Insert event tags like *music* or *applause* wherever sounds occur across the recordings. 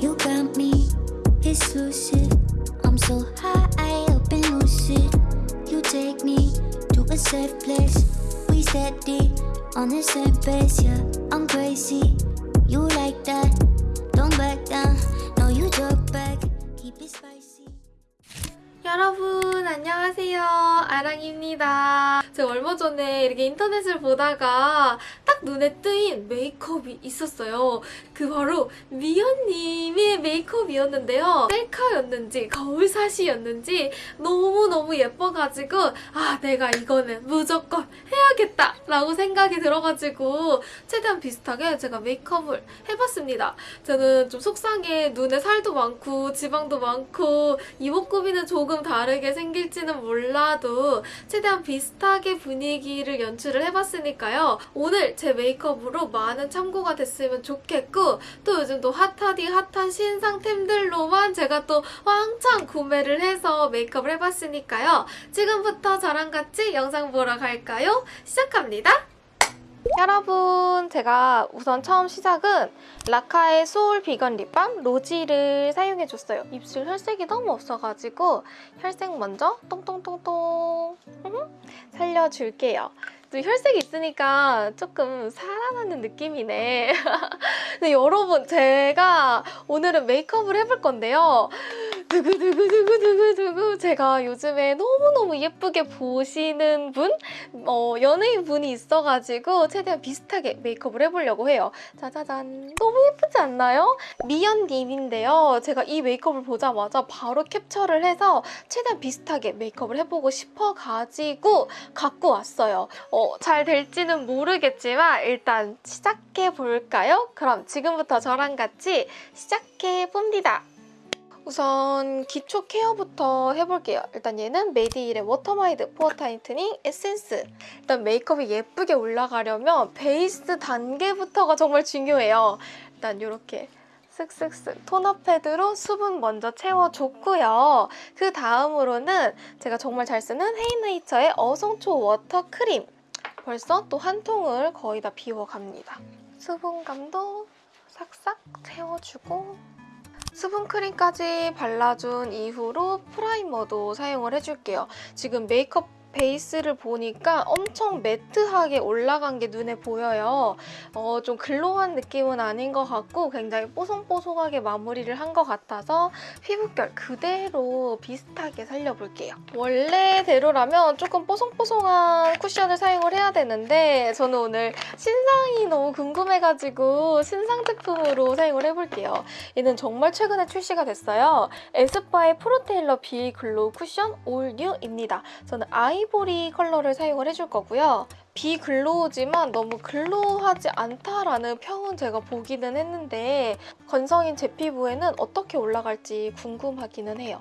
You got me exclusive. I'm so high up and lucid. You take me to a safe place. We steady on the same pace, yeah. I'm crazy. You like that? Don't back down. No, you talk back. Keep it spicy. 여러분 안녕하세요 아랑입니다 제가 얼마 전에 이렇게 인터넷을 보다가 딱 눈에 뜨인 메이크업이 있었어요. 그 바로 미연님의 메이크업이었는데요. 셀카였는지 거울사시였는지 너무너무 예뻐가지고 아 내가 이거는 무조건 해야겠다 라고 생각이 들어가지고 최대한 비슷하게 제가 메이크업을 해봤습니다. 저는 좀 속상해. 눈에 살도 많고 지방도 많고 이목구비는 조금 다르게 생길지는 몰라도 최대한 비슷하게 분위기를 연출을 해봤으니까요. 오늘 제 메이크업으로 많은 참고가 됐으면 좋겠고 또 요즘 또 핫하디 핫한 신상템들로만 제가 또 왕창 구매를 해서 메이크업을 해봤으니까요. 지금부터 저랑 같이 영상 보러 갈까요? 시작합니다. 여러분 제가 우선 처음 시작은 라카의 소울 비건 립밤 로지를 사용해줬어요. 입술 혈색이 너무 없어가지고 혈색 먼저 똥똥똥똥 살려줄게요. 또 혈색이 있으니까 조금 살아나는 느낌이네. *laughs* 근데 여러분 제가 오늘은 메이크업을 해볼 건데요. 두구두구두구두구두구 제가 요즘에 너무너무 예쁘게 보시는 분? 어, 연예인 분이 있어가지고 최대한 비슷하게 메이크업을 해보려고 해요. 짜자잔 너무 예쁘지 않나요? 미연님인데요. 제가 이 메이크업을 보자마자 바로 캡처를 해서 최대한 비슷하게 메이크업을 해보고 싶어가지고 갖고 왔어요. 어, 잘 될지는 모르겠지만 일단 시작해볼까요? 그럼 지금부터 저랑 같이 시작해봅니다. 우선 기초 care부터 해볼게요. 일단 얘는 메디힐의 Watermide pore tightening 에센스. 일단 메이크업이 예쁘게 올라가려면 베이스 단계부터가 정말 중요해요. 일단 이렇게 쓱쓱쓱 토너 패드로 수분 먼저 채워줬고요. 그 다음으로는 제가 정말 잘 쓰는 헤이네이처의 어성초 water 크림. 벌써 또 한 통을 거의 다 비워갑니다. 수분감도 싹싹 채워주고 수분크림까지 발라준 이후로 primer도 사용을 해줄게요. 지금 메이크업 베이스를 보니까 엄청 matte하게 올라간 게 눈에 보여요. 어, 좀 glow한 느낌은 아닌 것 같고 굉장히 뽀송뽀송하게 마무리를 한 것 같아서 피부결 그대로 비슷하게 살려볼게요. 원래대로라면 조금 뽀송뽀송한 쿠션을 사용을 해야 되는데 저는 오늘 신상이 너무 궁금해가지고 신상 제품으로 사용을 해볼게요. 얘는 정말 최근에 출시가 됐어요. 에스쁘아의 Pro Tailor Be Glow 쿠션 All New입니다. 저는 아이보리 컬러를 사용을 해줄 거고요. Be Glow지만 너무 glow하지 않다라는 평은 제가 보기는 했는데 건성인 제 피부에는 어떻게 올라갈지 궁금하기는 해요.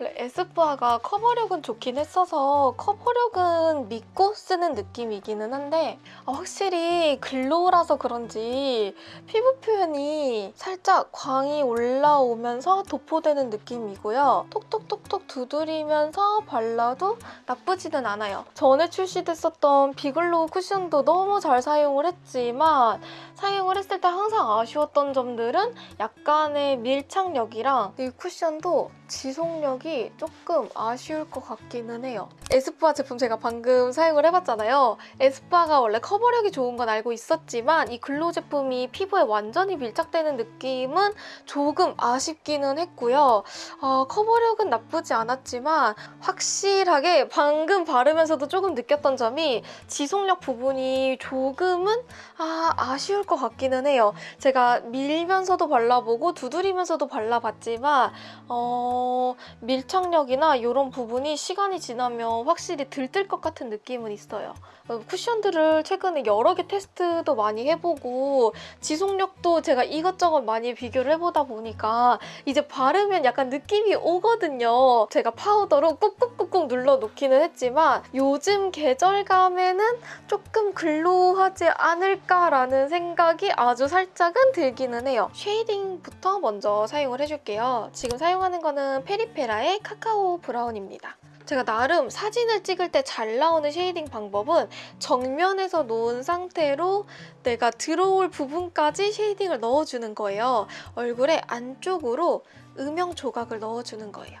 에스쁘아가 커버력은 좋긴 했어서 커버력은 믿고 쓰는 느낌이기는 한데 아, 확실히 glow라서 그런지 피부 표현이 살짝 광이 올라오면서 도포되는 느낌이고요. 톡톡톡톡 두드리면서 발라도 나쁘지는 않아요. 전에 출시됐었던 Be Glow 쿠션도 너무 잘 사용을 했지만 사용을 했을 때 항상 아쉬웠던 점들은 약간의 밀착력이랑 이 쿠션도 지속력이 조금 아쉬울 것 같기는 해요. 에스쁘아 제품 제가 방금 사용을 해봤잖아요. 에스쁘아가 원래 커버력이 좋은 건 알고 있었지만 이 glow 제품이 피부에 완전히 밀착되는 느낌은 조금 아쉽기는 했고요. 아, 커버력은 나쁘지 않았지만 확실하게 방금 바르면서도 조금 느꼈던 점이 지속력 부분이 조금은 아, 아쉬울 것 같기는 해요. 제가 밀면서도 발라보고 두드리면서도 발라봤지만 어, 밀착력이나 이런 부분이 시간이 지나면 확실히 들뜰 것 같은 느낌은 있어요. 어, 쿠션들을 최근에 여러 개 테스트도 많이 해보고 지속력도 제가 이것저것 많이 비교를 해보다 보니까 이제 바르면 약간 느낌이 오거든요. 제가 파우더로 꾹꾹꾹꾹 눌러놓기는 했지만 요즘 계절감에는 조금 glow하지 않을까라는 생각 이 아주 살짝은 들기는 해요. shading부터 먼저 사용을 해줄게요. 지금 사용하는 거는 페리페라의 카카오 brown입니다. 제가 나름 사진을 찍을 때 잘 나오는 shading 방법은 정면에서 놓은 상태로 내가 들어올 부분까지 쉐이딩을 넣어주는 거예요. 얼굴에 안쪽으로 음영 조각을 넣어주는 거예요.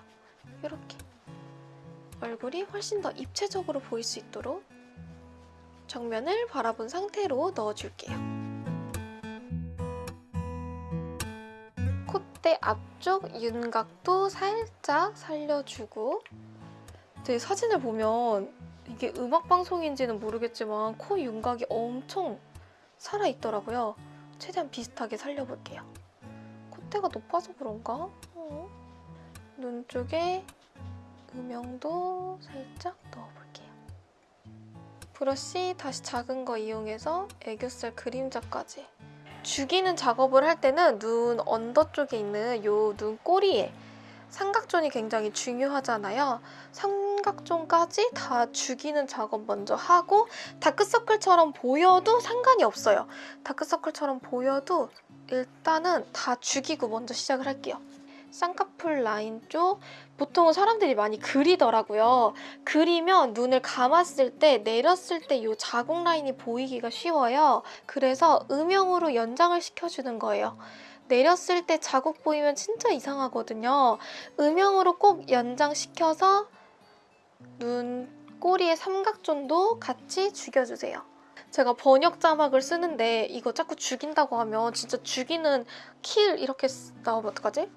이렇게 얼굴이 훨씬 더 입체적으로 보일 수 있도록 정면을 바라본 상태로 넣어줄게요. 콧대 앞쪽 윤곽도 살짝 살려주고 제 사진을 보면 이게 음악 방송인지는 모르겠지만 코 윤곽이 엄청 살아있더라고요. 최대한 비슷하게 살려볼게요. 콧대가 높아서 그런가? 어. 눈 쪽에 음영도 살짝 넣어볼게요. 브러쉬 다시 작은 거 이용해서 애교살 그림자까지 죽이는 작업을 할 때는 눈 언더 쪽에 있는 요 눈 꼬리에 삼각존이 굉장히 중요하잖아요. 삼각존까지 다 죽이는 작업 먼저 하고 다크서클처럼 보여도 상관이 없어요. 다크서클처럼 보여도 일단은 다 죽이고 먼저 시작을 할게요. 쌍꺼풀 라인 쪽 보통은 사람들이 많이 그리더라고요. 그리면 눈을 감았을 때 내렸을 때 이 자국 라인이 보이기가 쉬워요. 그래서 음영으로 연장을 시켜주는 거예요. 내렸을 때 자국 보이면 진짜 이상하거든요. 음영으로 꼭 연장시켜서 눈 꼬리의 삼각존도 같이 죽여주세요. 제가 번역 자막을 쓰는데 이거 자꾸 죽인다고 하면 진짜 죽이는 kill 이렇게 쓰- 나오면 어떡하지?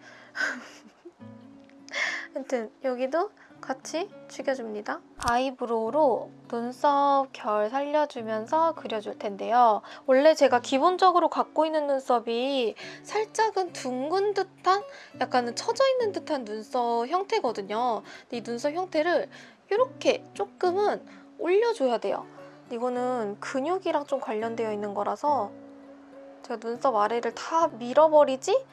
아무튼 여기도 같이 죽여줍니다. eyebrow로 눈썹 결 살려주면서 그려줄 텐데요. 원래 제가 기본적으로 갖고 있는 눈썹이 살짝은 둥근 듯한 약간은 처져 있는 듯한 눈썹 형태거든요. 근데 이 눈썹 형태를 이렇게 조금은 올려줘야 돼요. 이거는 근육이랑 좀 관련되어 있는 거라서 제가 눈썹 아래를 다 밀어버리지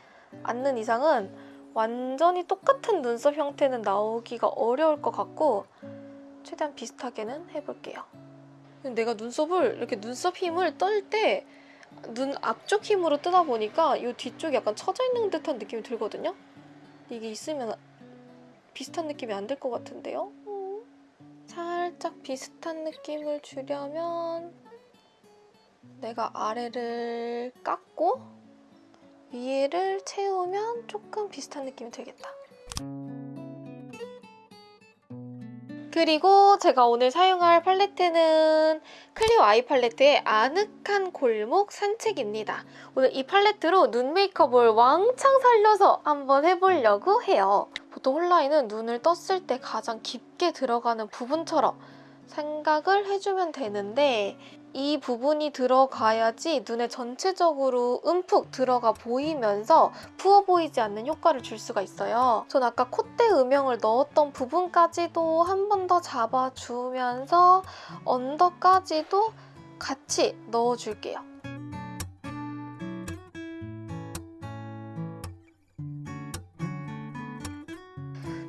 않는 이상은 완전히 똑같은 눈썹 형태는 나오기가 어려울 것 같고 최대한 비슷하게는 해볼게요. 내가 눈썹을 이렇게 눈썹 힘을 떨 때 눈 앞쪽 힘으로 뜨다 보니까 이 뒤쪽이 약간 처져 있는 듯한 느낌이 들거든요. 이게 있으면 비슷한 느낌이 안 들 것 같은데요? 음. 살짝 비슷한 느낌을 주려면 내가 아래를 깎고 위에를 채우면 조금 비슷한 느낌이 들겠다. 그리고 제가 오늘 사용할 팔레트는 클리오 아이 팔레트의 아늑한 골목 산책입니다. 오늘 이 팔레트로 눈 메이크업을 왕창 살려서 한번 해보려고 해요. 보통 홀라인은 눈을 떴을 때 가장 깊게 들어가는 부분처럼 생각을 해주면 되는데 이 부분이 들어가야지 눈에 전체적으로 움푹 들어가 보이면서 부어 보이지 않는 효과를 줄 수가 있어요. 전 아까 콧대 음영을 넣었던 부분까지도 한 번 더 잡아주면서 under까지도 같이 넣어줄게요.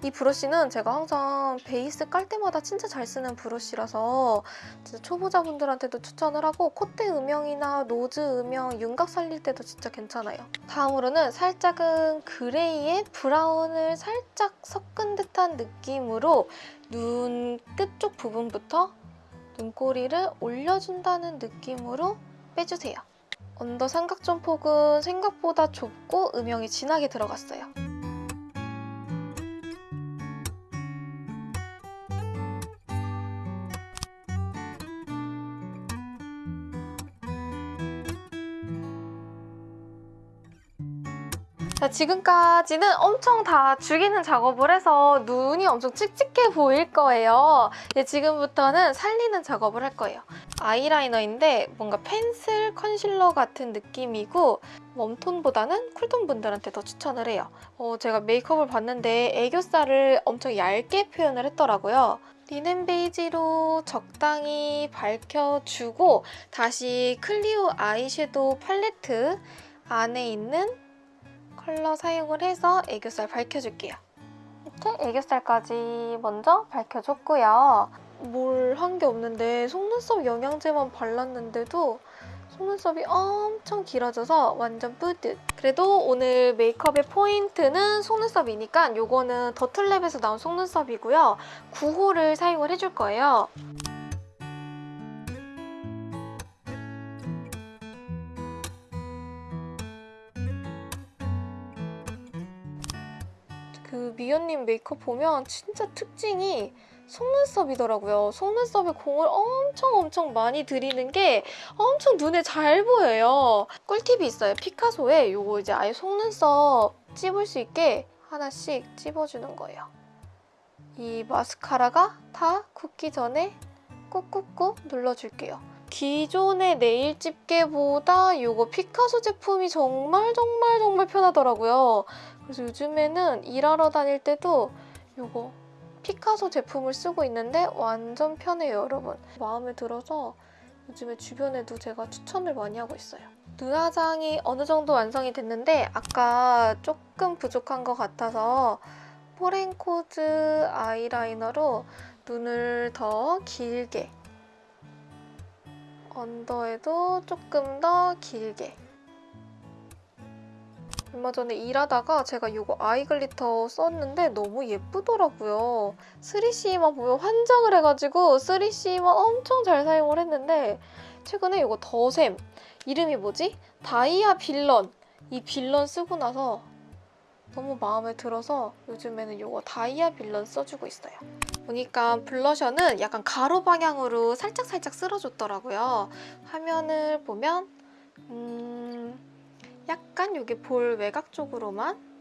이 브러쉬는 제가 항상 베이스 깔 때마다 진짜 잘 쓰는 브러쉬라서 진짜 초보자분들한테도 추천을 하고 콧대 음영이나 nose 음영, 윤곽 살릴 때도 진짜 괜찮아요. 다음으로는 살짝은 gray에 brown을 살짝 섞은 듯한 느낌으로 눈 끝 쪽 부분부터 눈꼬리를 올려준다는 느낌으로 빼주세요. 언더 삼각존 폭은 생각보다 좁고 음영이 진하게 들어갔어요. 자, 지금까지는 엄청 다 죽이는 작업을 해서 눈이 엄청 칙칙해 보일 거예요. 이제 지금부터는 살리는 작업을 할 거예요. 아이라이너인데 뭔가 펜슬 컨실러 같은 느낌이고 warm톤보다는 cool톤 분들한테 더 추천을 해요. 어, 제가 메이크업을 봤는데 애교살을 엄청 얇게 표현을 했더라고요. 리넨 베이지로 적당히 밝혀주고 다시 클리오 아이섀도우 팔레트 안에 있는 컬러 사용을 해서 애교살 밝혀줄게요. 이렇게 애교살까지 먼저 밝혀줬고요. 뭘 한 게 없는데 속눈썹 영양제만 발랐는데도 속눈썹이 엄청 길어져서 완전 뿌듯. 그래도 오늘 메이크업의 포인트는 속눈썹이니까 요거는 더틀랩에서 나온 속눈썹이고요. 9호를 사용을 해줄 거예요. 그 미연님 메이크업 보면 진짜 특징이 속눈썹이더라고요. 속눈썹에 공을 엄청 엄청 많이 들이는 게 엄청 눈에 잘 보여요. 꿀팁이 있어요. 피카소에 요거 이제 아예 속눈썹 찝을 수 있게 하나씩 찝어주는 거예요. 이 마스카라가 다 굳기 전에 꾹꾹꾹 눌러줄게요. 기존의 네일 집게보다 요거 피카소 제품이 정말 정말 정말 편하더라고요. 그래서 요즘에는 일하러 다닐 때도 요거 피카소 제품을 쓰고 있는데 완전 편해요, 여러분. 마음에 들어서 요즘에 주변에도 제가 추천을 많이 하고 있어요. 눈 화장이 어느 정도 완성이 됐는데 아까 조금 부족한 것 같아서 포렌코즈 아이라이너로 눈을 더 길게 언더에도 조금 더 길게 얼마 전에 일하다가 제가 이거 eye glitter 썼는데 너무 예쁘더라고요. 3CE만 보면 환장을 해가지고 3CE만 엄청 잘 사용을 했는데 최근에 이거 더샘 이름이 뭐지? 다이아 빌런 이 빌런 쓰고 나서 너무 마음에 들어서 요즘에는 이거 다이아 빌런 써주고 있어요. 보니까 블러셔는 약간 가로 방향으로 살짝살짝 쓸어줬더라고요. 화면을 보면 음... 약간 여기 볼 외곽 쪽으로만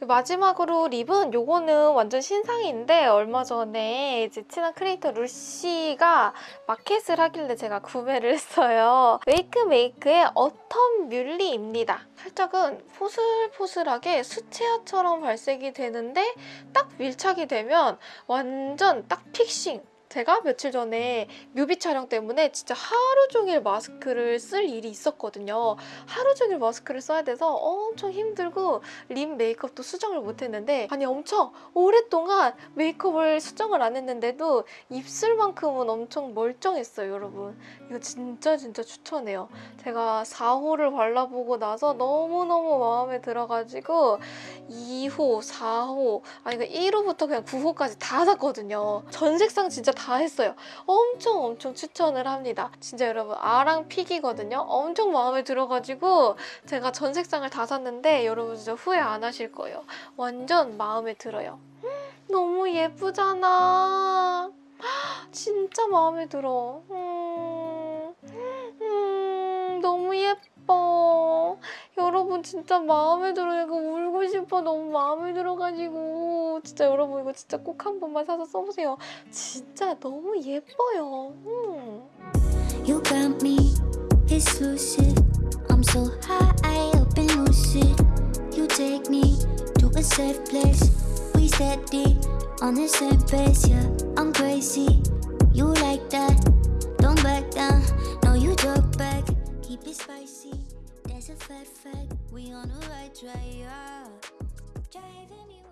마지막으로 lip은 요거는 완전 신상인데 얼마 전에 이제 친한 크리에이터 루시가 마켓을 하길래 제가 구매를 했어요. 웨이크 메이크의 어텀 뮬리입니다. 살짝은 포슬포슬하게 수채화처럼 발색이 되는데 딱 밀착이 되면 완전 딱 fixing! 제가 며칠 전에 뮤비 촬영 때문에 진짜 하루 종일 마스크를 쓸 일이 있었거든요. 하루 종일 마스크를 써야 돼서 엄청 힘들고 립 메이크업도 수정을 못했는데 아니 엄청 오랫동안 메이크업을 수정을 안 했는데도 입술만큼은 엄청 멀쩡했어요, 여러분. 이거 진짜 진짜 추천해요. 제가 4호를 발라보고 나서 너무너무 마음에 들어가지고 2호, 4호, 아니 그 1호부터 그냥 9호까지 다 샀거든요. 전 색상 진짜 다 했어요. 엄청 엄청 추천을 합니다. 진짜 여러분 아랑 픽이거든요. 엄청 마음에 들어가지고 제가 전 색상을 다 샀는데 여러분 진짜 후회 안 하실 거예요. 완전 마음에 들어요. 너무 예쁘잖아. 진짜 마음에 들어. 음, 음, 너무 예뻐. 여러분 진짜 마음에 들어요. 이거 울고 싶어. 너무 마음에 들어가지고. 진짜 여러분 이거 진짜 꼭 한 번만 사서 써보세요. 진짜 너무 예뻐요. 음. You got me exclusive. I'm so high up and lucid. You take me to a safe place. We steady on the same pace, yeah. I'm crazy. You like that? It spicy. That's a fact, fact. We on the right track, yeah. Driving me